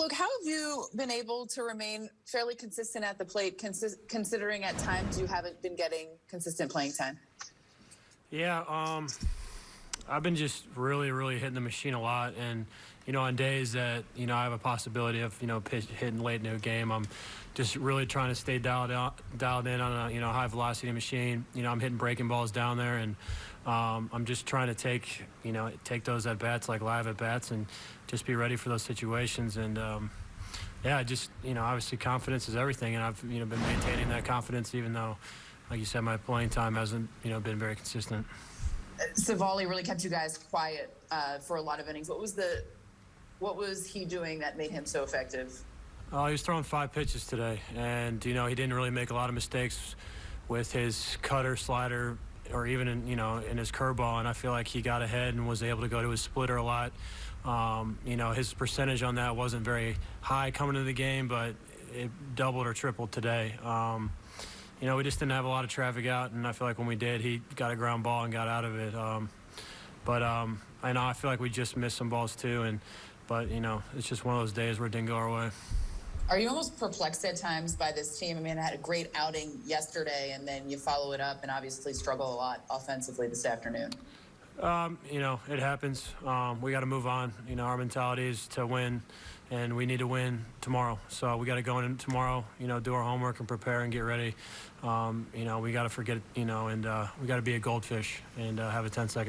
Luke, how have you been able to remain fairly consistent at the plate, consi- considering at times you haven't been getting consistent playing time? Yeah, um, I've been just really, really hitting the machine a lot, and you know, on days that you know I have a possibility of you know pitch, hitting late in a game, I'm just really trying to stay dialed out, dialed in on a you know high velocity machine. You know, I'm hitting breaking balls down there, and um, I'm just trying to take you know take those at bats like live at bats, and just be ready for those situations. And um, yeah, just you know, obviously confidence is everything, and I've you know been maintaining that confidence even though, like you said, my playing time hasn't you know been very consistent. Civale really kept you guys quiet uh, for a lot of innings. What was the, what was he doing that made him so effective? Uh, he was throwing five pitches today, and you know he didn't really make a lot of mistakes with his cutter, slider, or even in, you know in his curveball. And I feel like he got ahead and was able to go to his splitter a lot. Um, you know his percentage on that wasn't very high coming into the game, but it doubled or tripled today. Um, you know we just didn't have a lot of traffic out, and I feel like when we did, he got a ground ball and got out of it. Um, but um, I know I feel like we just missed some balls too, and but you know it's just one of those days where it didn't go our way. Are you almost perplexed at times by this team? I mean, I had a great outing yesterday, and then you follow it up and obviously struggle a lot offensively this afternoon. Um, you know, it happens. Um, we got to move on. You know, our mentality is to win, and we need to win tomorrow. So we got to go in tomorrow. You know, do our homework and prepare and get ready. Um, you know, we got to forget. You know, and uh, we got to be a goldfish and uh, have a 10 second.